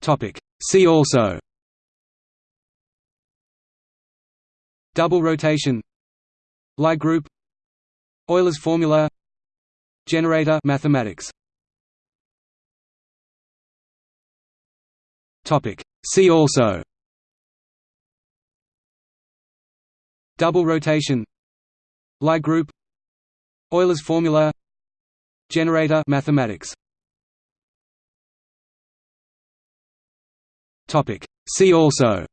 Topic. See also. Double rotation. Lie group. Euler's formula. Generator. Mathematics. Topic. See also. Double rotation. Lie group. Euler's formula. Generator. Mathematics See also.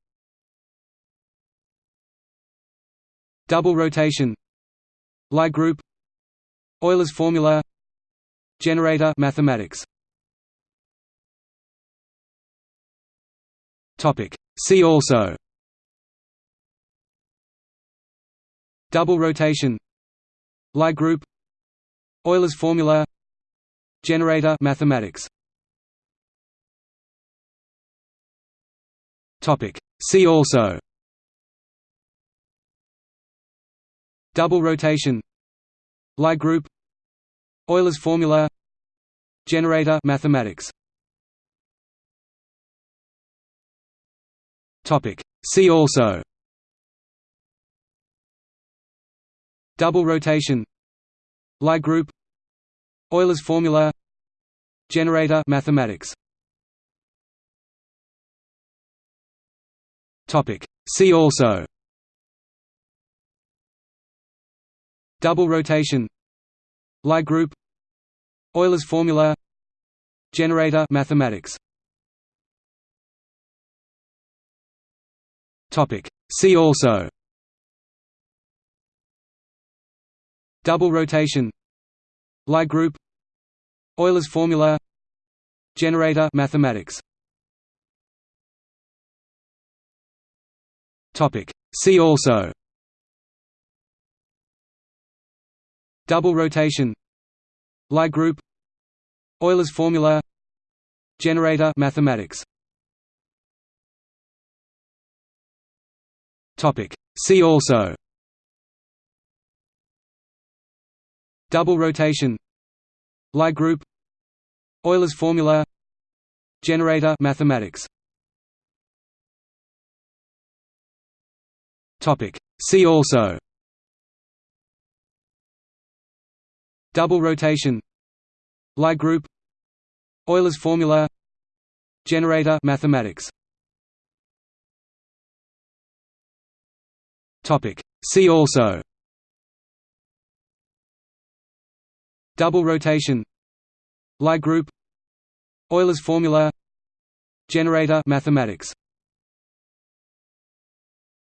Double rotation. Lie group. Euler's formula. Generator. Mathematics. Topic. See also. Double rotation. Lie group. Euler's formula. Generator. Mathematics Topic. See also. Double rotation. Lie group. Euler's formula. Generator. Mathematics. Topic. See also. Double rotation. Lie group. Euler's formula. Generator. Mathematics Topic. See also. Double rotation. Lie group. Euler's formula. Generator. Mathematics. Topic. See also. Double rotation. Lie group. Euler's formula. Generator. Mathematics See also. Double rotation. Lie group. Euler's formula. Generator. Mathematics. Topic. See also. Double rotation. Lie group. Euler's formula. Generator. Mathematics Topic. See also. Double rotation. Lie group. Euler's formula. Generator. Mathematics. Topic. See also. Double rotation. Lie group. Euler's formula. Generator. Mathematics